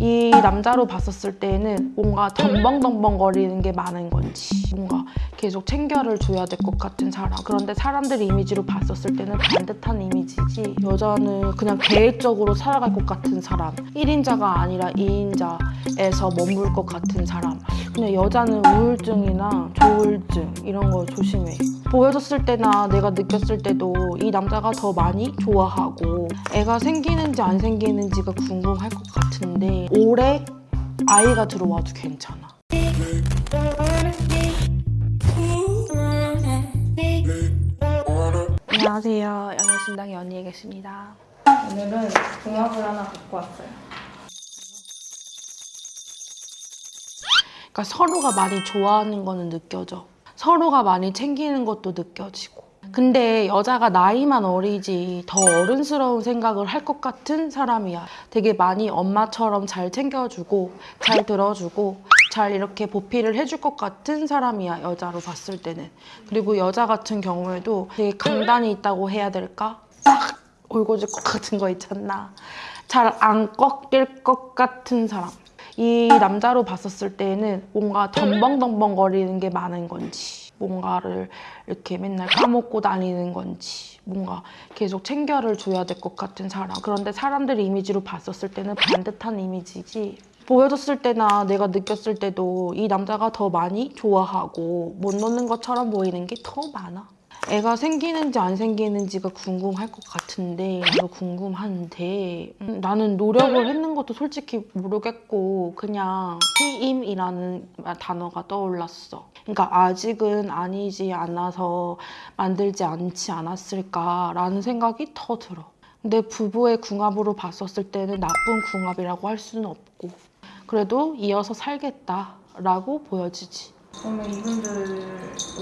이 남자로 봤었을 때는 뭔가 덤벙덤벙거리는 게 많은 건지 뭔가 계속 챙겨를 줘야 될 것 같은 사람. 그런데 사람들 이미지로 봤었을 때는 반듯한 이미지지. 여자는 그냥 계획적으로 살아갈 것 같은 사람. 1인자가 아니라 2인자에서 머물 것 같은 사람. 그냥 여자는 우울증이나 조울증 이런 거 조심해. 보여줬을 때나 내가 느꼈을 때도 이 남자가 더 많이 좋아하고 애가 생기는지 안 생기는지가 궁금할 것 같은데 올해 아이가 들어와도 괜찮아 안녕하세요 연애신당 연희에 계십니다 오늘은 궁합을 하나 갖고 왔어요. 그러니까 서로가 많이 좋아하는 거는 느껴져. 서로가 많이 챙기는 것도 느껴지고. 근데 여자가 나이만 어리지 더 어른스러운 생각을 할 것 같은 사람이야. 되게 많이 엄마처럼 잘 챙겨주고 잘 들어주고 잘 이렇게 보필을 해줄 것 같은 사람이야 여자로 봤을 때는. 그리고 여자 같은 경우에도 되게 강단이 있다고 해야 될까? 딱 울고질 것 같은 거 있잖아. 잘 안 꺾일 것 같은 사람. 이 남자로 봤었을 때는 뭔가 덤벙덤벙거리는 게 많은 건지 뭔가를 이렇게 맨날 까먹고 다니는 건지 뭔가 계속 챙겨를 줘야 될 것 같은 사람 그런데 사람들 이미지로 봤었을 때는 반듯한 이미지지 보여줬을 때나 내가 느꼈을 때도 이 남자가 더 많이 좋아하고 못 놓는 것처럼 보이는 게 더 많아 애가 생기는지 안 생기는지가 궁금할 것 같은데 궁금한데 음, 나는 노력을 했는 것도 솔직히 모르겠고 그냥 피임이라는 단어가 떠올랐어. 그러니까 아직은 아니지 않아서 만들지 않지 않았을까라는 생각이 더 들어. 근데 부부의 궁합으로 봤었을 때는 나쁜 궁합이라고 할 수는 없고 그래도 이어서 살겠다라고 보여지지. 그러면 이분들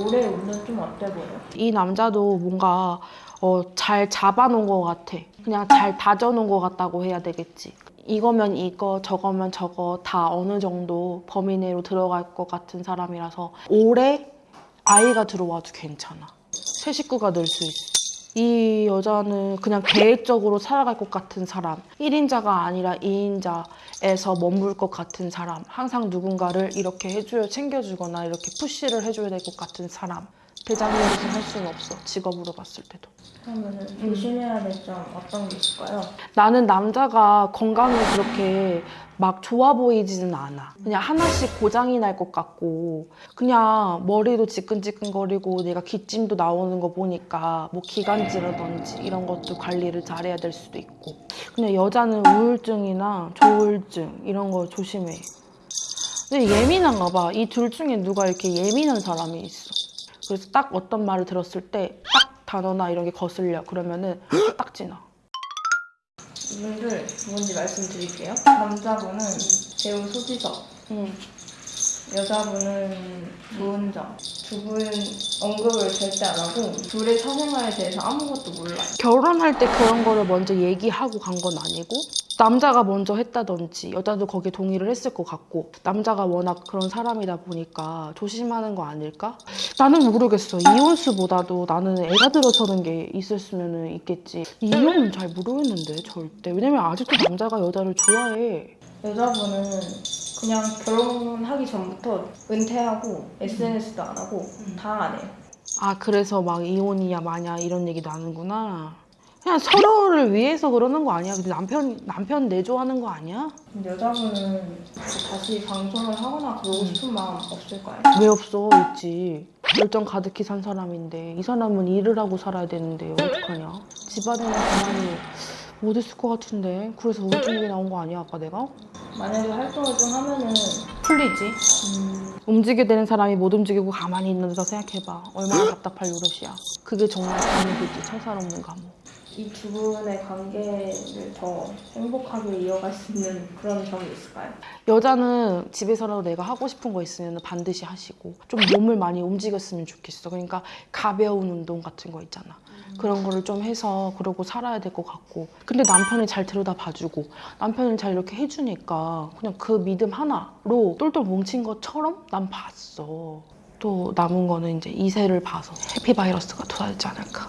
올해 운은 좀 어때 보여요? 이 남자도 뭔가 어, 잘 잡아놓은 것 같아. 그냥 잘 다져놓은 것 같다고 해야 되겠지. 이거면 이거, 저거면 저거 다 어느 정도 범위 내로 들어갈 것 같은 사람이라서 올해 아이가 들어와도 괜찮아. 새 식구가 늘 수 있어. 이 여자는 그냥 계획적으로 살아갈 것 같은 사람. 1인자가 아니라 2인자에서 머물 것 같은 사람. 항상 누군가를 이렇게 해줘야 챙겨주거나 이렇게 푸시를 해줘야 될 것 같은 사람. 대장님으로서 할 수는 없어. 직업으로 봤을 때도. 그러면 조심해야 될 점 어떤 게 있을까요? 나는 남자가 건강이 그렇게 막 좋아 보이지는 않아. 그냥 하나씩 고장이 날 것 같고, 그냥 머리도 지끈지끈거리고 내가 기침도 나오는 거 보니까 뭐 기관지라든지 이런 것도 관리를 잘해야 될 수도 있고. 그냥 여자는 우울증이나 조울증 이런 거 조심해. 근데 예민한가 봐. 이 둘 중에 누가 이렇게 예민한 사람이 있어. 그래서 딱 어떤 말을 들었을 때 딱 단어나 이런 게 거슬려. 그러면은 딱 지나. 이분들 누군지 말씀드릴게요. 남자분은 배우 소지섭, 응. 여자분은 노은정. 두 분 언급을 절대 안 하고 둘의 사생활에 대해서 아무것도 몰라요. 결혼할 때 그런 거를 먼저 얘기하고 간 건 아니고 남자가 먼저 했다든지 여자도 거기에 동의를 했을 것 같고 남자가 워낙 그런 사람이다 보니까 조심하는 거 아닐까? 나는 모르겠어. 이혼수보다도 나는 애가 들어서는 게 있었으면 있겠지. 이혼은 잘 모르겠는데 절대. 왜냐면 아직도 남자가 여자를 좋아해. 여자분은 그냥 결혼하기 전부터 은퇴하고 SNS도 안 하고 다 안 해요. 아 그래서 막 이혼이야 마냐 이런 얘기 나는구나. 그냥 서로를 위해서 그러는 거 아니야? 근데 남편 남편 내조하는 거 아니야? 근데 여자분은 다시 방송을 하거나 그러고 싶은 마음 없을까요? 왜 없어? 있지. 열정 가득히 산 사람인데 이 사람은 일을 하고 살아야 되는데 어떡하냐? 집안에는 가만히 못 있을 것 같은데 그래서 우울증 얘기 나온 거 아니야 아까 내가? 만약에 활동을 좀 하면은 풀리지. 음, 움직이게 되는 사람이 못 움직이고 가만히 있는 데 생각해봐. 얼마나 답답할 노릇이야. 그게 정말 감옥이지. 청산 없는 감옥. 이 두 분의 관계를 더 행복하게 이어갈 수 있는 그런 점이 있을까요? 여자는 집에서라도 내가 하고 싶은 거 있으면 반드시 하시고 좀 몸을 많이 움직였으면 좋겠어. 그러니까 가벼운 운동 같은 거 있잖아. 그런 거를 좀 해서 그러고 살아야 될 것 같고. 근데 남편이 잘 들여다 봐주고 남편이 잘 이렇게 해주니까 그냥 그 믿음 하나로 똘똘 뭉친 것처럼 난 봤어. 또 남은 거는 이제 이세를 봐서 해피바이러스가 돌아야지 않을까.